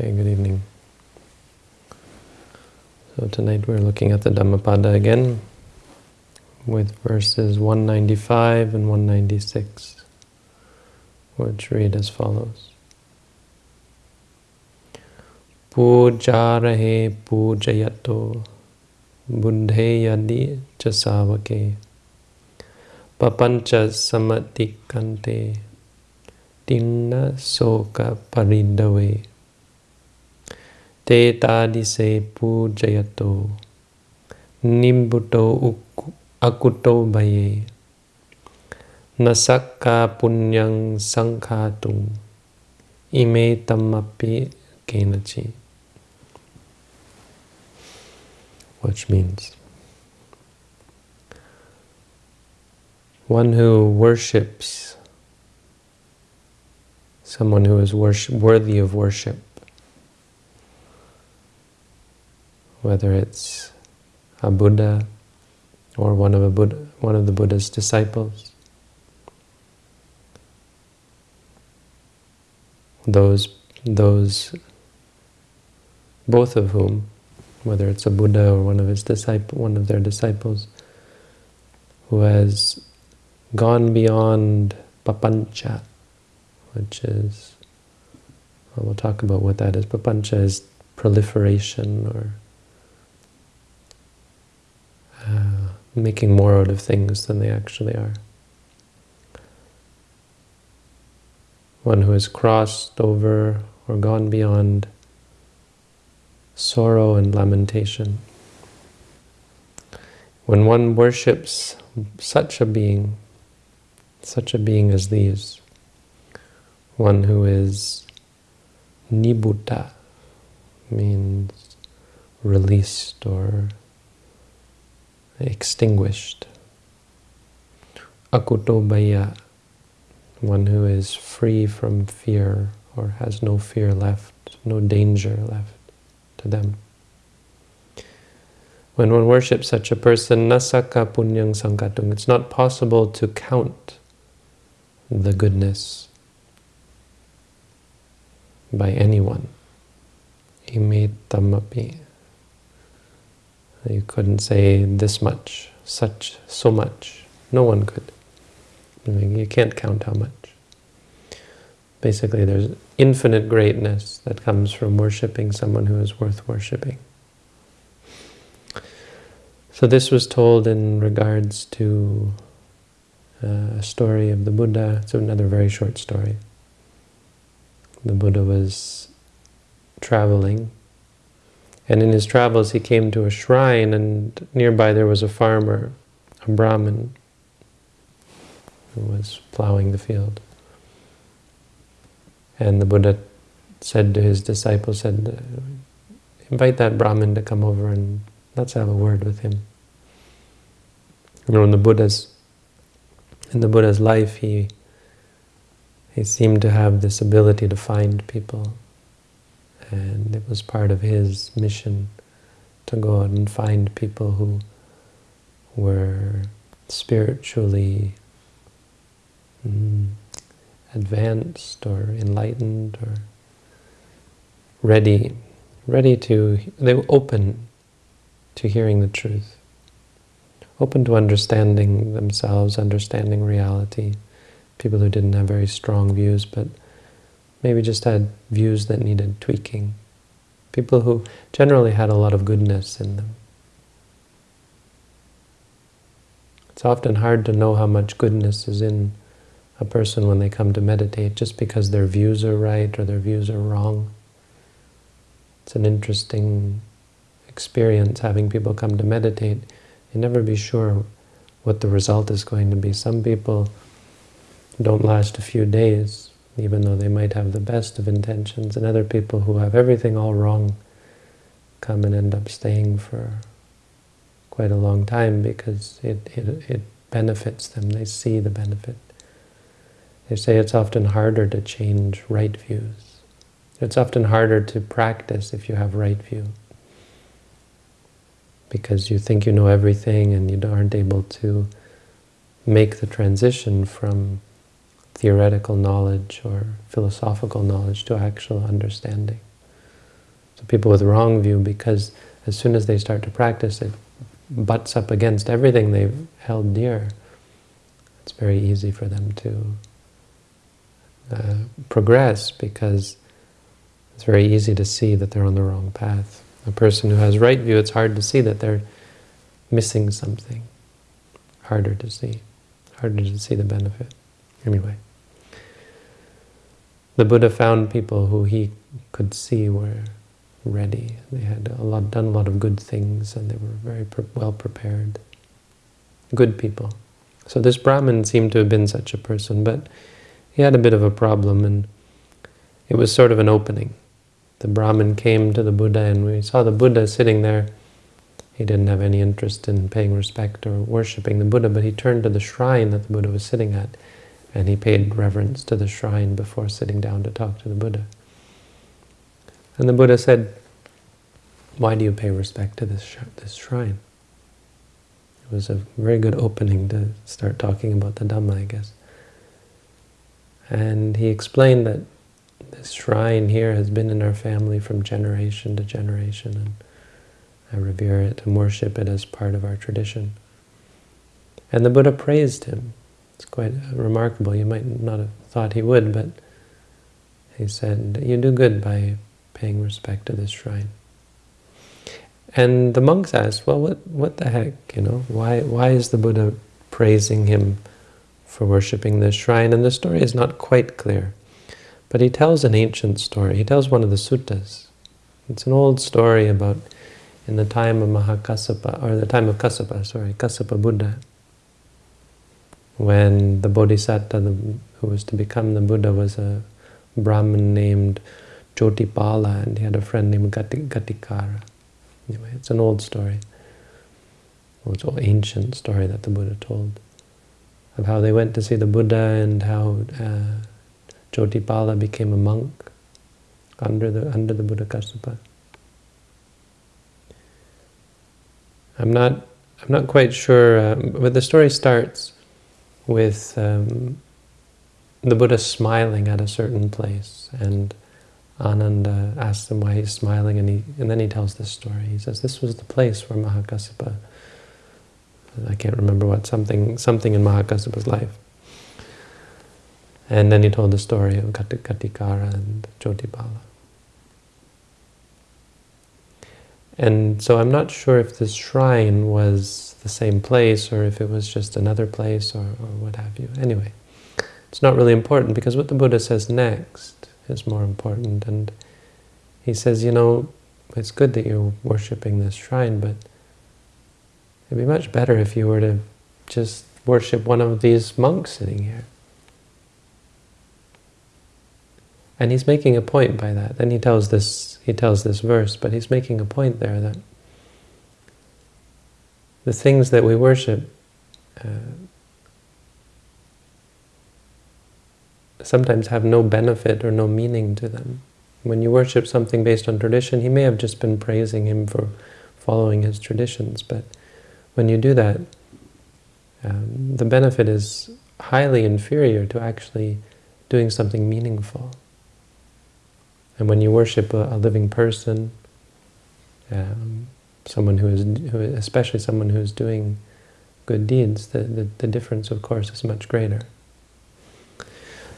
Okay, good evening. So tonight we're looking at the Dhammapada again with verses 195 and 196, which read as follows. Pujarahe pujayato buddhe yadi chasavake papancha samatikante tinna soka paridave te tadise pujayato nimbuto akuto baye. Nasakka punyang sankhatung ime tamapi kenachi. Which means one who worships someone who is worship, worthy of worship whether it's a Buddha or one of a Buddha, one of the Buddha's disciples. Those, those, both of whom, whether it's a Buddha or one of his disciple, one of their disciples, who has gone beyond papancha, which is, well, we'll talk about what that is. Papancha is proliferation or making more out of things than they actually are. One who has crossed over or gone beyond sorrow and lamentation. When one worships such a being, such a being as these, one who is nibbutta, means released or extinguished. Akutobaya, one who is free from fear or has no fear left, no danger left to them. When one worships such a person, nasaka punyang sankatung, it's not possible to count the goodness by anyone. Imetamapi. You couldn't say this much, such, so much. No one could. I mean, you can't count how much. Basically, there's infinite greatness that comes from worshipping someone who is worth worshipping. So this was told in regards to uh, a story of the Buddha. It's another very short story. The Buddha was traveling and in his travels, he came to a shrine, and nearby there was a farmer, a Brahmin, who was plowing the field. And the Buddha said to his disciples, said, invite that Brahmin to come over and let's have a word with him. You know, in the Buddha's in the Buddha's life, he he seemed to have this ability to find people and it was part of his mission to go out and find people who were spiritually mm, advanced or enlightened or ready, ready to, they were open to hearing the truth, open to understanding themselves, understanding reality, people who didn't have very strong views, but maybe just had views that needed tweaking. People who generally had a lot of goodness in them. It's often hard to know how much goodness is in a person when they come to meditate just because their views are right or their views are wrong. It's an interesting experience having people come to meditate. You never be sure what the result is going to be. Some people don't last a few days even though they might have the best of intentions, and other people who have everything all wrong come and end up staying for quite a long time because it, it, it benefits them, they see the benefit. They say it's often harder to change right views. It's often harder to practice if you have right view. Because you think you know everything and you aren't able to make the transition from theoretical knowledge or philosophical knowledge to actual understanding. So people with wrong view, because as soon as they start to practice, it butts up against everything they've held dear. It's very easy for them to uh, progress because it's very easy to see that they're on the wrong path. A person who has right view, it's hard to see that they're missing something. Harder to see. Harder to see the benefit. Anyway. The Buddha found people who he could see were ready. They had a lot, done a lot of good things and they were very pre well prepared. Good people. So this Brahmin seemed to have been such a person, but he had a bit of a problem and it was sort of an opening. The Brahmin came to the Buddha and we saw the Buddha sitting there. He didn't have any interest in paying respect or worshipping the Buddha, but he turned to the shrine that the Buddha was sitting at and he paid reverence to the shrine before sitting down to talk to the Buddha. And the Buddha said, why do you pay respect to this, sh this shrine? It was a very good opening to start talking about the Dhamma, I guess. And he explained that this shrine here has been in our family from generation to generation, and I revere it and worship it as part of our tradition. And the Buddha praised him. It's quite uh, remarkable. You might not have thought he would, but he said, you do good by paying respect to this shrine. And the monks asked, well, what, what the heck, you know, why, why is the Buddha praising him for worshipping this shrine? And the story is not quite clear. But he tells an ancient story. He tells one of the suttas. It's an old story about in the time of Mahakassapa, or the time of Kassapa, sorry, Kassapa Buddha, when the Bodhisattva the, who was to become the Buddha was a Brahmin named Jotipala, and he had a friend named Gati, Gatikara. Anyway, it's an old story. Well, it's an ancient story that the Buddha told of how they went to see the Buddha and how uh, Jotipala became a monk under the under the Buddha Kassapa. I'm not I'm not quite sure, um, but the story starts with um, the Buddha smiling at a certain place, and Ananda asks him why he's smiling, and he and then he tells this story. He says this was the place where Mahakassapa. I can't remember what something something in Mahakassapa's life. And then he told the story of Gatikara and Jotipala. And so I'm not sure if this shrine was the same place or if it was just another place or, or what have you. Anyway, it's not really important because what the Buddha says next is more important. And he says, you know, it's good that you're worshipping this shrine, but it'd be much better if you were to just worship one of these monks sitting here. And he's making a point by that. Then he tells this he tells this verse, but he's making a point there that the things that we worship uh, sometimes have no benefit or no meaning to them. When you worship something based on tradition, he may have just been praising him for following his traditions, but when you do that, um, the benefit is highly inferior to actually doing something meaningful. And when you worship a, a living person, um, someone who is, who, especially someone who is doing good deeds, the, the, the difference, of course, is much greater.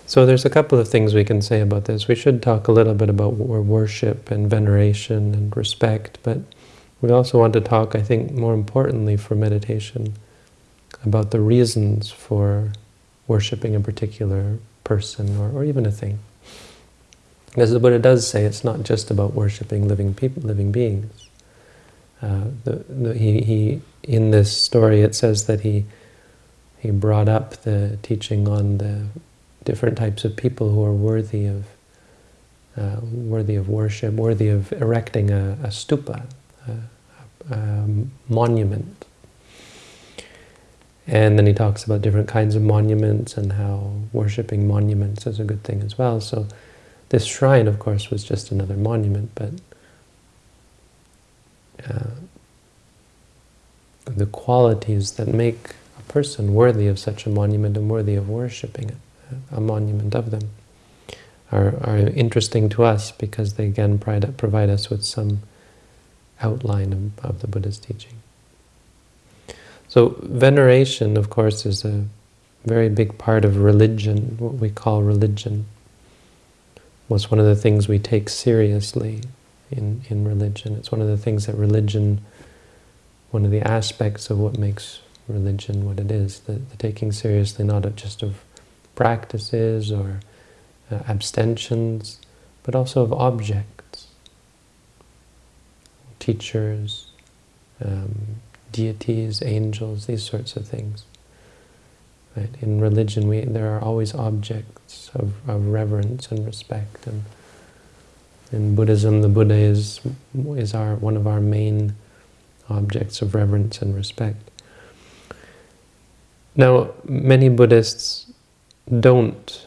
So there's a couple of things we can say about this. We should talk a little bit about worship and veneration and respect, but we also want to talk, I think, more importantly for meditation, about the reasons for worshipping a particular person or, or even a thing. As the Buddha does say, it's not just about worshipping living people, living beings. Uh, the, the, he, he, in this story, it says that he he brought up the teaching on the different types of people who are worthy of uh, worthy of worship, worthy of erecting a, a stupa, a, a monument. And then he talks about different kinds of monuments and how worshipping monuments is a good thing as well. So this shrine, of course, was just another monument, but uh, the qualities that make a person worthy of such a monument and worthy of worshipping a monument of them, are, are interesting to us because they again provide us with some outline of, of the Buddha's teaching. So veneration, of course, is a very big part of religion, what we call religion. Was one of the things we take seriously in, in religion. It's one of the things that religion, one of the aspects of what makes religion what it is, the, the taking seriously not just of practices or uh, abstentions, but also of objects, teachers, um, deities, angels, these sorts of things. Right? In religion, we, there are always objects of, of reverence and respect. And in Buddhism, the Buddha is, is our, one of our main objects of reverence and respect. Now, many Buddhists don't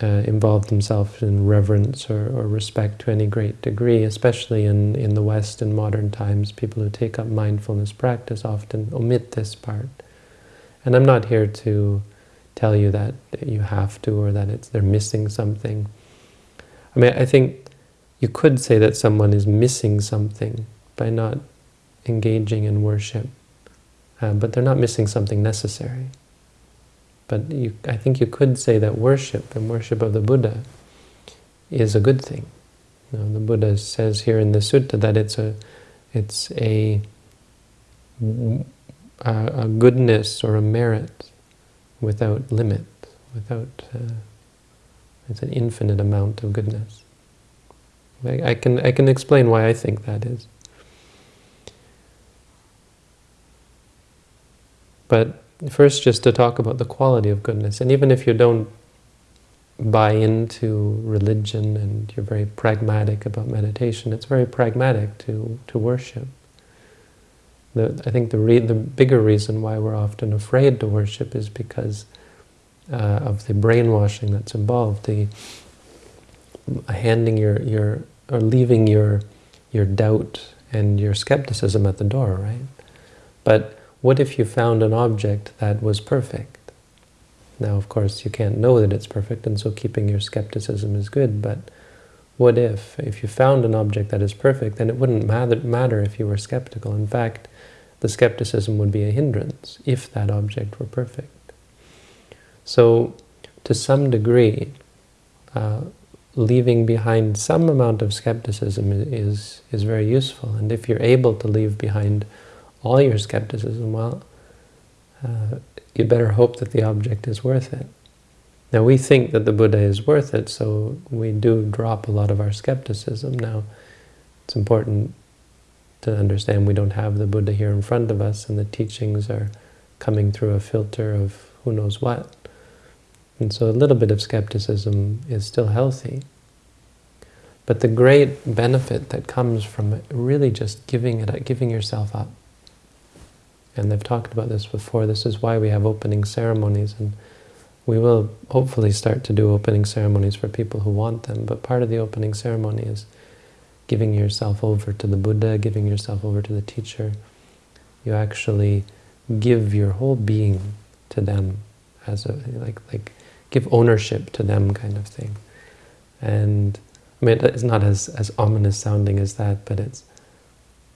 uh, involve themselves in reverence or, or, respect to any great degree, especially in, in the West in modern times. People who take up mindfulness practice often omit this part. And I'm not here to tell you that you have to or that it's they're missing something. I mean, I think you could say that someone is missing something by not engaging in worship, uh, but they're not missing something necessary. But you, I think you could say that worship and worship of the Buddha is a good thing. You know, the Buddha says here in the sutta that it's a, it's a a, a goodness or a merit without limit, without uh, it's an infinite amount of goodness. I, I, can I can explain why I think that is. But first, just to talk about the quality of goodness, and even if you don't buy into religion and you're very pragmatic about meditation, it's very pragmatic to to worship. The, I think the, the bigger reason why we're often afraid to worship is because uh, of the brainwashing that's involved, the handing your, your or leaving your, your doubt and your skepticism at the door, right? But what if you found an object that was perfect? Now, of course, you can't know that it's perfect, and so keeping your skepticism is good, but what if? If you found an object that is perfect, then it wouldn't matter, matter if you were skeptical. In fact, the skepticism would be a hindrance if that object were perfect. So, to some degree, uh, leaving behind some amount of skepticism is, is very useful. And if you're able to leave behind all your skepticism, well, uh, you better hope that the object is worth it. Now, we think that the Buddha is worth it, so we do drop a lot of our skepticism. Now, it's important to understand we don't have the Buddha here in front of us and the teachings are coming through a filter of who knows what. And so a little bit of skepticism is still healthy. But the great benefit that comes from really just giving it, giving yourself up. And they've talked about this before. This is why we have opening ceremonies, and we will hopefully start to do opening ceremonies for people who want them. But part of the opening ceremony is giving yourself over to the Buddha, giving yourself over to the teacher. You actually give your whole being to them as a like like give ownership to them kind of thing. And I mean it's not as as ominous sounding as that, but it's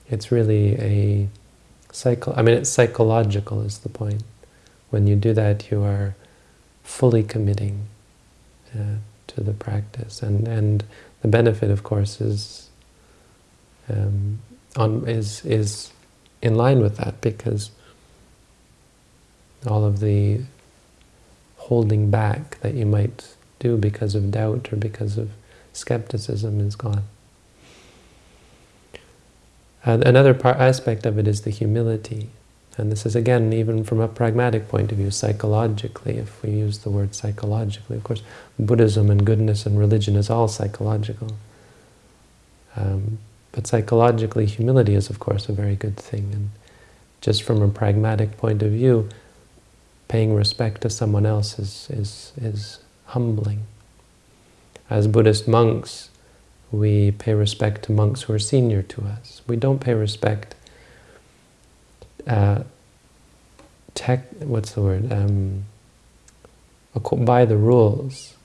it's really a psycho I mean it's psychological is the point. When you do that you are fully committing uh, to the practice and and the benefit of course is um, on, is, is in line with that because all of the holding back that you might do because of doubt or because of skepticism is gone. And another part, aspect of it is the humility. And this is, again, even from a pragmatic point of view, psychologically, if we use the word psychologically. Of course, Buddhism and goodness and religion is all psychological. Um, but psychologically, humility is, of course, a very good thing. And just from a pragmatic point of view, paying respect to someone else is, is, is humbling. As Buddhist monks, we pay respect to monks who are senior to us. We don't pay respect uh, tech, what's the word, um, by the rules.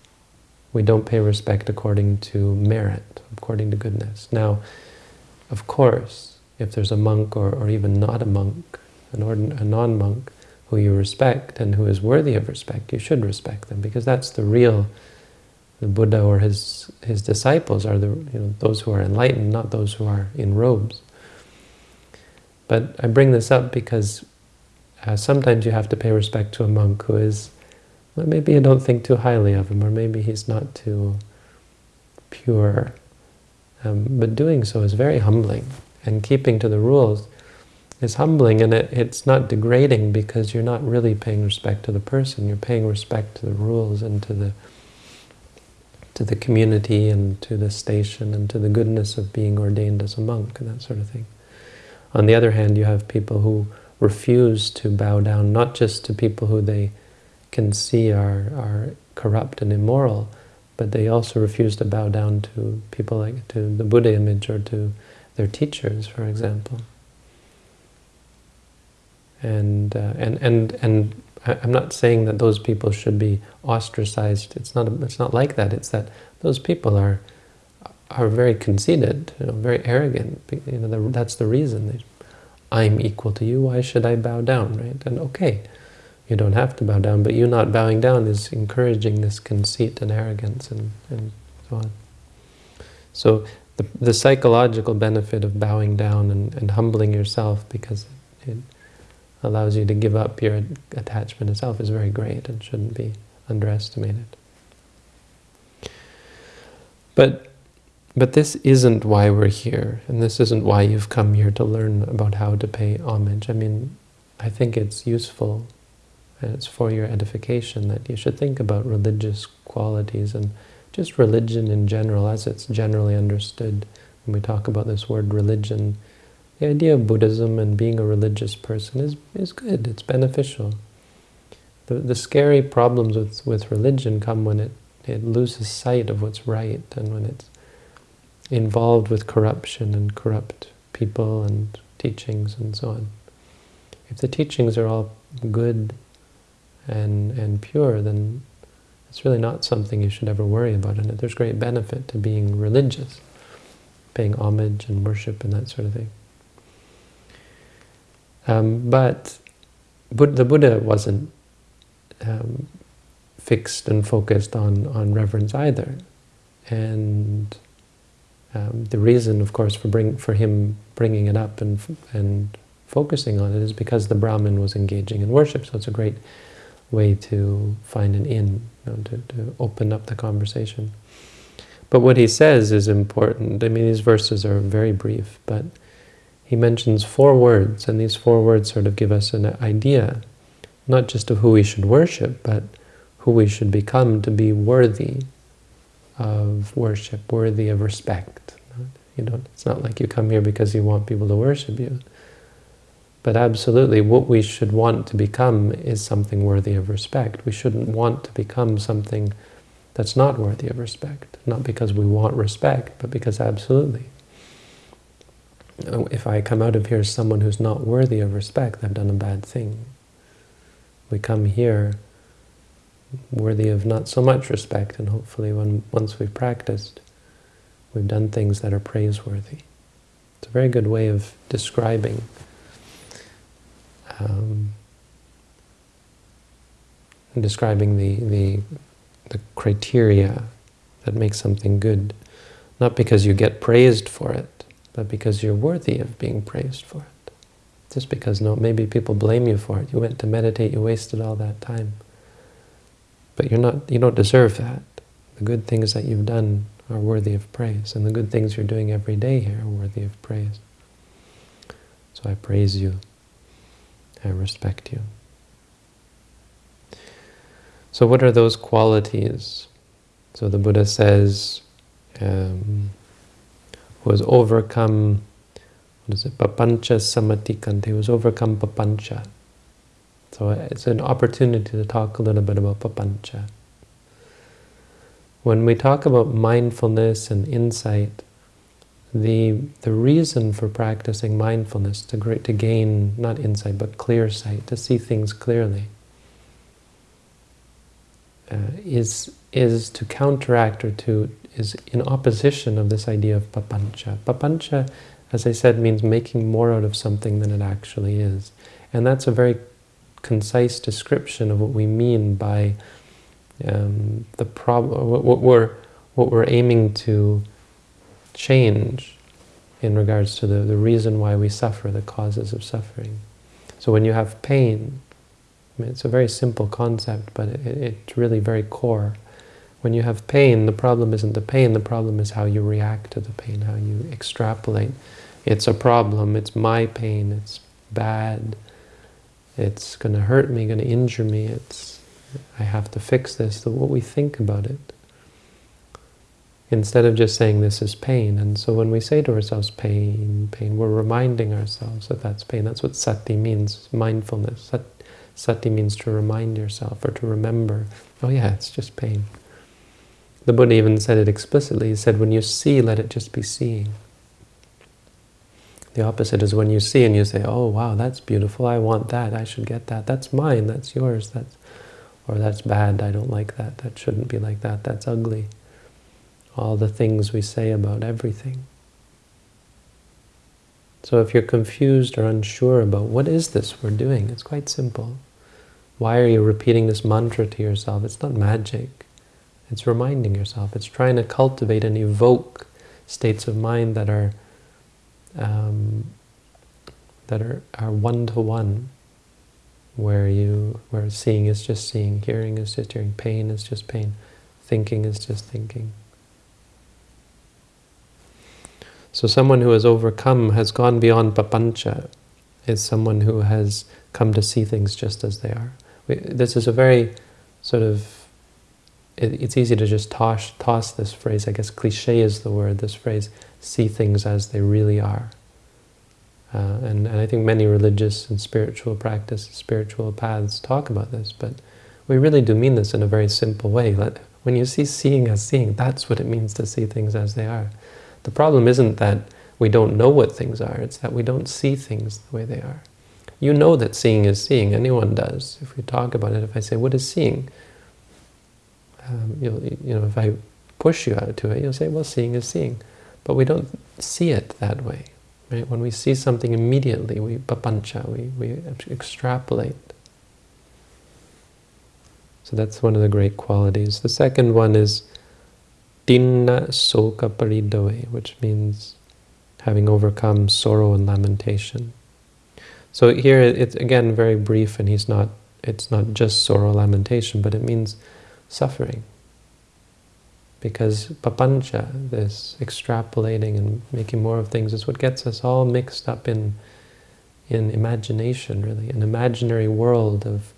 we don't pay respect according to merit, according to goodness. Now, of course, if there's a monk or, or even not a monk, an a non-monk, who you respect and who is worthy of respect, you should respect them because that's the real, the Buddha or his his disciples are the you know those who are enlightened, not those who are in robes. But I bring this up because uh, sometimes you have to pay respect to a monk who is, well, maybe you don't think too highly of him, or maybe he's not too pure. Um, but doing so is very humbling, and keeping to the rules is humbling, and it, it's not degrading because you're not really paying respect to the person. You're paying respect to the rules and to the to the community and to the station and to the goodness of being ordained as a monk and that sort of thing. On the other hand, you have people who refuse to bow down, not just to people who they can see are, are corrupt and immoral, but they also refuse to bow down to people like to the Buddha image or to their teachers, for example. And uh, and and and I'm not saying that those people should be ostracized. It's not. It's not like that. It's that those people are are very conceited, you know, very arrogant. You know, that's the reason. I'm equal to you. Why should I bow down, right? And okay, you don't have to bow down, but you not bowing down is encouraging this conceit and arrogance and, and so on. So the, the psychological benefit of bowing down and, and humbling yourself because it allows you to give up your attachment itself is very great and shouldn't be underestimated. But but this isn't why we're here, and this isn't why you've come here to learn about how to pay homage. I mean, I think it's useful, and it's for your edification that you should think about religious qualities and just religion in general, as it's generally understood. When we talk about this word religion, the idea of Buddhism and being a religious person is, is good, it's beneficial. The, the scary problems with, with religion come when it, it loses sight of what's right and when it's involved with corruption and corrupt people and teachings and so on. If the teachings are all good and, and pure, then it's really not something you should ever worry about. And there's great benefit to being religious, paying homage and worship and that sort of thing. Um, but the Buddha wasn't um, fixed and focused on, on reverence either. And um, the reason, of course, for bring for him bringing it up and and focusing on it is because the Brahmin was engaging in worship. So it's a great way to find an in, you know, to, to open up the conversation. But what he says is important. I mean, these verses are very brief, but he mentions four words, and these four words sort of give us an idea, not just of who we should worship, but who we should become to be worthy of worship, worthy of respect. You don't, it's not like you come here because you want people to worship you. But absolutely, what we should want to become is something worthy of respect. We shouldn't want to become something that's not worthy of respect. Not because we want respect, but because absolutely. If I come out of here as someone who's not worthy of respect, I've done a bad thing. We come here worthy of not so much respect, and hopefully when once we've practiced, we've done things that are praiseworthy. It's a very good way of describing um, describing the, the, the criteria that makes something good, not because you get praised for it, but because you're worthy of being praised for it. Just because no, maybe people blame you for it. You went to meditate, you wasted all that time. But you're not, you don't deserve that. The good things that you've done are worthy of praise, and the good things you're doing every day here are worthy of praise. So I praise you. I respect you. So what are those qualities? So the Buddha says, um, who has overcome, what is it, papancha samatikante, who has overcome papancha. So it's an opportunity to talk a little bit about papancha. When we talk about mindfulness and insight, the the reason for practicing mindfulness to to gain not insight but clear sight, to see things clearly, uh, is is to counteract or to is in opposition of this idea of papancha. Papancha, as I said, means making more out of something than it actually is. And that's a very concise description of what we mean by um, the problem, what we're, what we're aiming to change in regards to the, the reason why we suffer, the causes of suffering. So when you have pain, I mean, it's a very simple concept, but it, it's really very core. When you have pain, the problem isn't the pain, the problem is how you react to the pain, how you extrapolate. It's a problem, it's my pain, it's bad, it's going to hurt me, going to injure me, it's I have to fix this, so what we think about it. Instead of just saying this is pain. And so when we say to ourselves, pain, pain, we're reminding ourselves that that's pain. That's what sati means, mindfulness. Sat, sati means to remind yourself or to remember, oh yeah, it's just pain. The Buddha even said it explicitly. He said, when you see, let it just be seeing. The opposite is when you see and you say, oh wow, that's beautiful, I want that, I should get that, that's mine, that's yours, that's, or that's bad, I don't like that, that shouldn't be like that, that's ugly. All the things we say about everything. So if you're confused or unsure about what is this we're doing, it's quite simple. Why are you repeating this mantra to yourself? It's not magic. It's reminding yourself. It's trying to cultivate and evoke states of mind that are um, that are are one to one, where you where seeing is just seeing, hearing is just hearing, pain is just pain, thinking is just thinking. So someone who has overcome, has gone beyond papancha, is someone who has come to see things just as they are. We, this is a very sort of, it, it's easy to just toss, toss this phrase, I guess cliche is the word, this phrase, see things as they really are. Uh, and, and I think many religious and spiritual practice, spiritual paths talk about this, but we really do mean this in a very simple way. Let, when you see seeing as seeing, that's what it means to see things as they are. The problem isn't that we don't know what things are, it's that we don't see things the way they are. You know that seeing is seeing, anyone does. If we talk about it, if I say, what is seeing? Um, you know, if I push you out to it, you'll say, well, seeing is seeing. But we don't see it that way. Right? When we see something immediately, we papancha, we, we extrapolate. So that's one of the great qualities. The second one is tinna soka which means having overcome sorrow and lamentation. So here it's again very brief and he's not it's not just sorrow lamentation, but it means suffering because papancha, this extrapolating and making more of things, is what gets us all mixed up in in imagination, really, an imaginary world of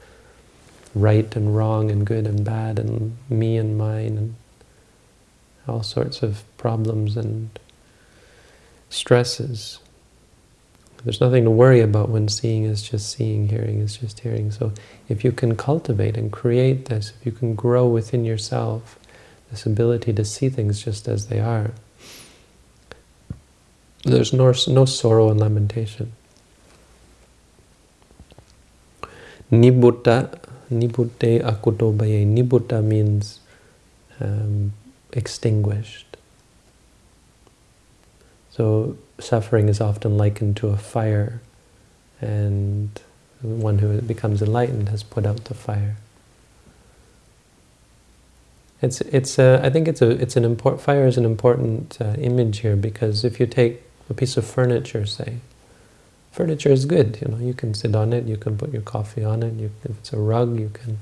right and wrong and good and bad and me and mine and all sorts of problems and stresses. There's nothing to worry about when seeing is just seeing, hearing is just hearing. So if you can cultivate and create this, if you can grow within yourself this ability to see things just as they are. There's no, no sorrow and lamentation. Nibbutta, nibbutte akutobaye. Nibbutta means um, extinguished. So suffering is often likened to a fire, and one who becomes enlightened has put out the fire. It's it's uh, I think it's a it's an important fire is an important uh, image here because if you take a piece of furniture, say, furniture is good. You know, you can sit on it, you can put your coffee on it. You, if it's a rug, you can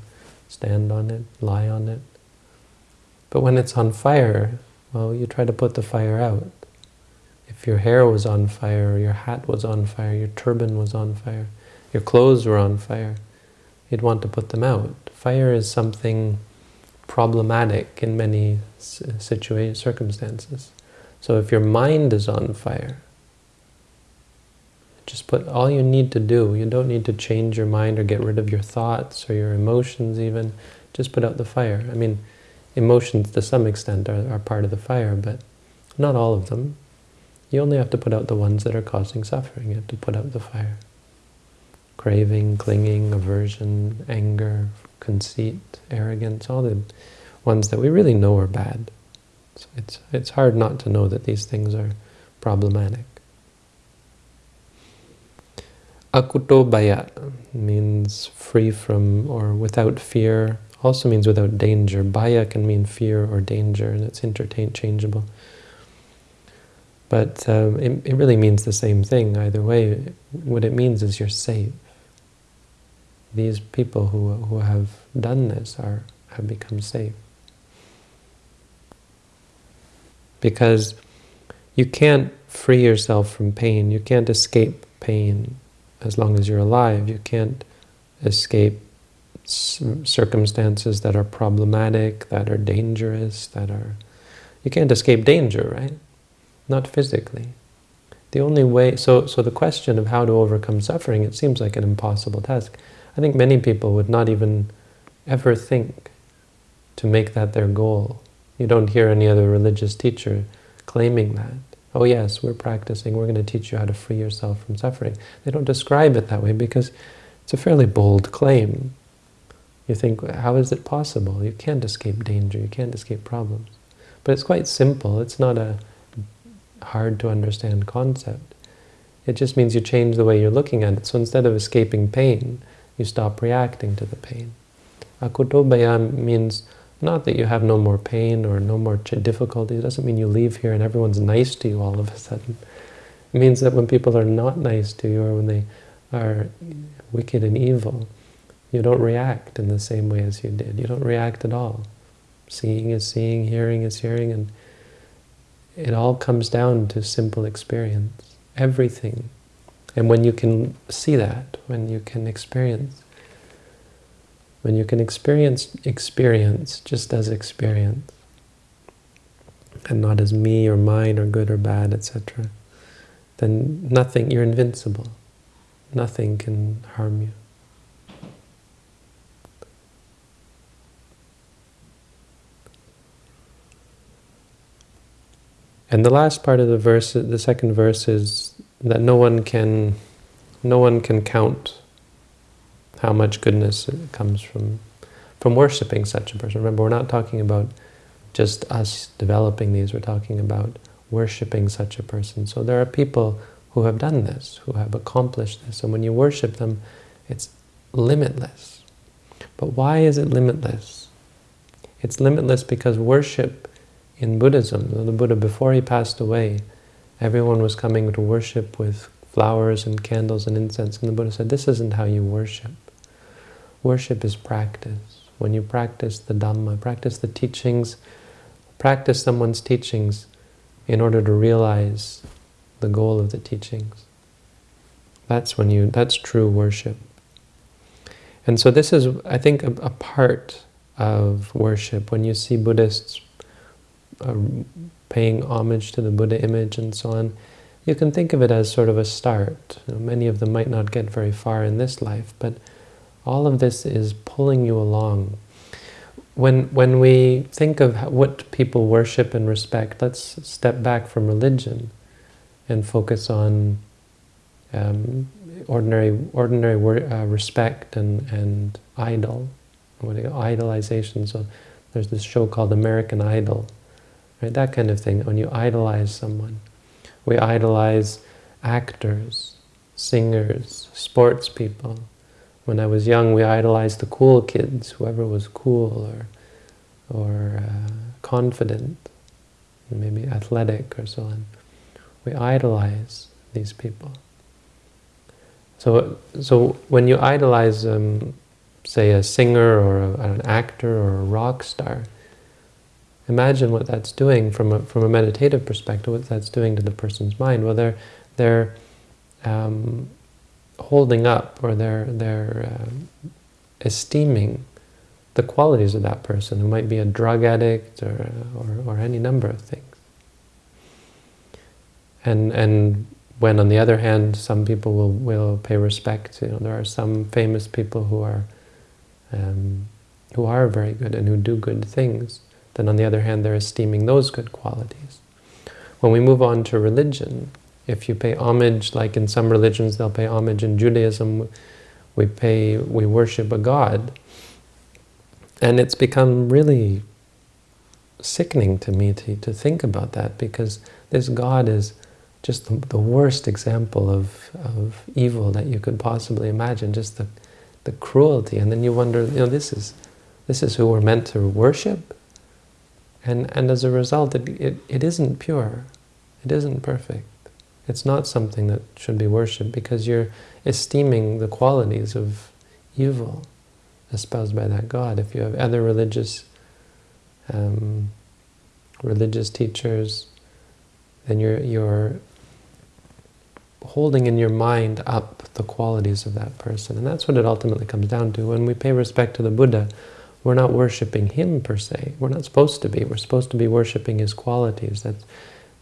stand on it, lie on it. But when it's on fire, well, you try to put the fire out. If your hair was on fire, or your hat was on fire, your turban was on fire, your clothes were on fire, you'd want to put them out. Fire is something problematic in many situations, circumstances. So if your mind is on fire, just put all you need to do. You don't need to change your mind or get rid of your thoughts or your emotions even. Just put out the fire. I mean, emotions to some extent are, are part of the fire, but not all of them. You only have to put out the ones that are causing suffering. You have to put out the fire. Craving, clinging, aversion, anger, conceit, arrogance, all the ones that we really know are bad. So it's, it's hard not to know that these things are problematic. Akuto baya means free from or without fear, also means without danger. Baya can mean fear or danger, and it's interchangeable. But um, it, it really means the same thing either way. What it means is you're safe. These people who, who have done this are have become safe. Because you can't free yourself from pain. You can't escape pain as long as you're alive. You can't escape circumstances that are problematic, that are dangerous, that are... You can't escape danger, right? Not physically. The only way... So, so the question of how to overcome suffering, it seems like an impossible task. I think many people would not even ever think to make that their goal. You don't hear any other religious teacher claiming that. Oh yes, we're practicing, we're going to teach you how to free yourself from suffering. They don't describe it that way because it's a fairly bold claim. You think, how is it possible? You can't escape danger, you can't escape problems. But it's quite simple, it's not a hard to understand concept. It just means you change the way you're looking at it. So instead of escaping pain, you stop reacting to the pain. Akutobaya means not that you have no more pain or no more difficulty. It doesn't mean you leave here and everyone's nice to you all of a sudden. It means that when people are not nice to you or when they are wicked and evil, you don't react in the same way as you did. You don't react at all. Seeing is seeing, hearing is hearing, and it all comes down to simple experience. Everything. And when you can see that, when you can experience when you can experience experience just as experience, and not as me or mine or good or bad, etc., then nothing, you're invincible. Nothing can harm you. And the last part of the verse, the second verse is that no one can, no one can count how much goodness comes from from worshipping such a person. Remember, we're not talking about just us developing these, we're talking about worshipping such a person. So there are people who have done this, who have accomplished this, and when you worship them, it's limitless. But why is it limitless? It's limitless because worship in Buddhism, the Buddha, before he passed away, everyone was coming to worship with flowers and candles and incense, and the Buddha said, this isn't how you worship. Worship is practice. When you practice the Dhamma, practice the teachings, practice someone's teachings in order to realize the goal of the teachings. That's when you, that's true worship. And so this is, I think, a, a part of worship. When you see Buddhists uh, paying homage to the Buddha image and so on, you can think of it as sort of a start. You know, many of them might not get very far in this life, but all of this is pulling you along. When, when we think of what people worship and respect, let's step back from religion and focus on um, ordinary ordinary uh, respect and, and idol, what idolization. So there's this show called American Idol, right? That kind of thing. When you idolize someone, we idolize actors, singers, sports people, when I was young, we idolized the cool kids, whoever was cool or, or uh, confident, maybe athletic or so on. We idolize these people. So, so when you idolize, um, say, a singer or a, an actor or a rock star, imagine what that's doing from a, from a meditative perspective, what that's doing to the person's mind. Well, they're, they're um, holding up or they're, they're uh, esteeming the qualities of that person who might be a drug addict or, or, or any number of things. And, and when on the other hand some people will, will pay respect, you know, there are some famous people who are um, who are very good and who do good things, then on the other hand they're esteeming those good qualities. When we move on to religion, if you pay homage, like in some religions they'll pay homage in Judaism, we pay, we worship a god. And it's become really sickening to me to, to think about that because this God is just the, the worst example of, of evil that you could possibly imagine, just the, the cruelty. And then you wonder, you know, this is, this is who we're meant to worship? And, and as a result, it, it, it isn't pure. It isn't perfect. It's not something that should be worshipped because you're esteeming the qualities of evil espoused by that God. If you have other religious um, religious teachers, then you're you're holding in your mind up the qualities of that person. And that's what it ultimately comes down to. When we pay respect to the Buddha, we're not worshipping him per se. We're not supposed to be. We're supposed to be worshipping his qualities. That's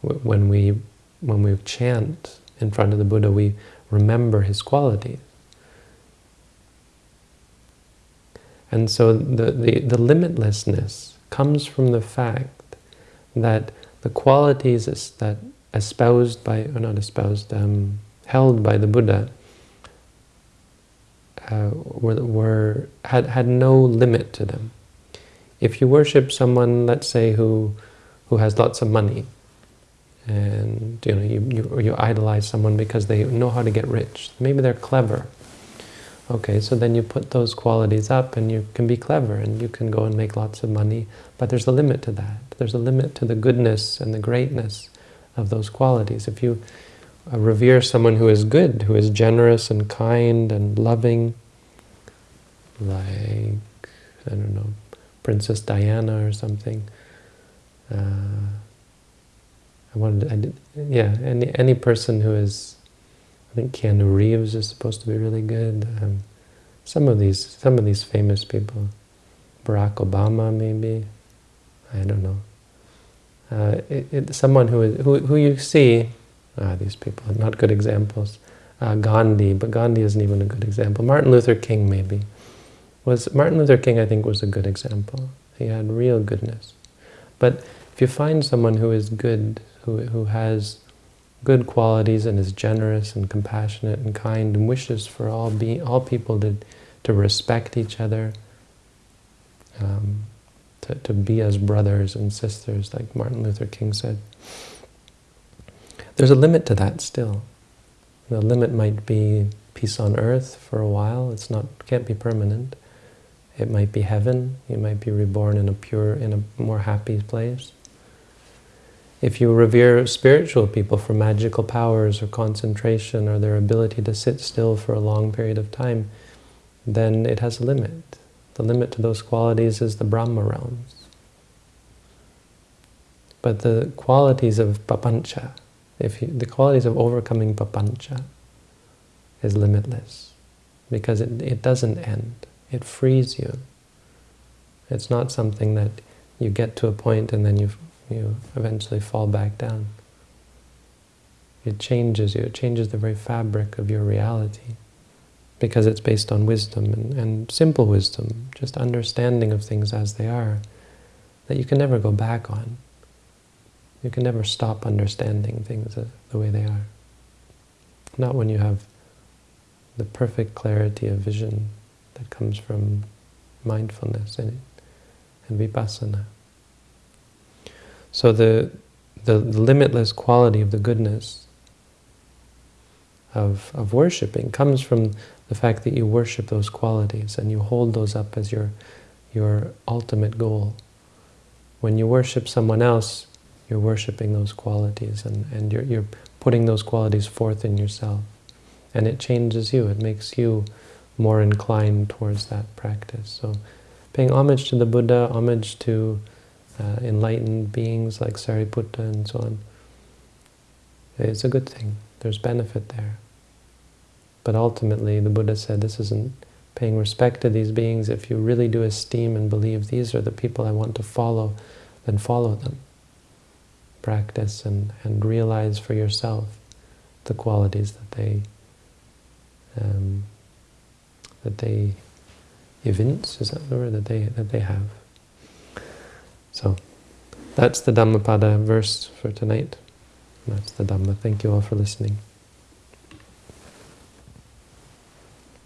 when we when we chant in front of the Buddha, we remember his qualities. And so the, the, the limitlessness comes from the fact that the qualities that espoused by, or not espoused, um, held by the Buddha uh, were, were had, had no limit to them. If you worship someone, let's say, who, who has lots of money, and you know you, you, you idolize someone because they know how to get rich, maybe they're clever, Okay, so then you put those qualities up and you can be clever and you can go and make lots of money, but there's a limit to that. There's a limit to the goodness and the greatness of those qualities. If you revere someone who is good, who is generous and kind and loving, like, I don't know, Princess Diana or something, uh, I wanted, I did, yeah, any, any person who is I think Keanu Reeves is supposed to be really good. Um, some of these, some of these famous people, Barack Obama maybe, I don't know. Uh, it, it, someone who is who who you see, ah, these people are not good examples. Uh, Gandhi, but Gandhi isn't even a good example. Martin Luther King maybe was Martin Luther King. I think was a good example. He had real goodness. But if you find someone who is good, who who has good qualities and is generous and compassionate and kind and wishes for all be all people to to respect each other, um, to, to be as brothers and sisters, like Martin Luther King said. There's a limit to that still. The limit might be peace on earth for a while. It's not can't be permanent. It might be heaven. You might be reborn in a pure, in a more happy place. If you revere spiritual people for magical powers or concentration or their ability to sit still for a long period of time, then it has a limit. The limit to those qualities is the Brahma realms. But the qualities of papancha, if you, the qualities of overcoming papancha is limitless because it, it doesn't end. It frees you. It's not something that you get to a point and then you you eventually fall back down. It changes you, it changes the very fabric of your reality because it's based on wisdom and, and simple wisdom, just understanding of things as they are, that you can never go back on. You can never stop understanding things the way they are. Not when you have the perfect clarity of vision that comes from mindfulness in it and vipassana. So the, the limitless quality of the goodness of, of worshipping comes from the fact that you worship those qualities and you hold those up as your, your ultimate goal. When you worship someone else, you're worshipping those qualities and, and you're, you're putting those qualities forth in yourself. And it changes you, it makes you more inclined towards that practice. So paying homage to the Buddha, homage to uh, enlightened beings like Sariputta and so on. It's a good thing. There's benefit there. But ultimately, the Buddha said, this isn't paying respect to these beings. If you really do esteem and believe these are the people I want to follow, then follow them. Practice and, and realize for yourself the qualities that they um, that they evince, is that the word, that they, that they have. So that's the Dhammapada verse for tonight. That's the Dhamma. Thank you all for listening.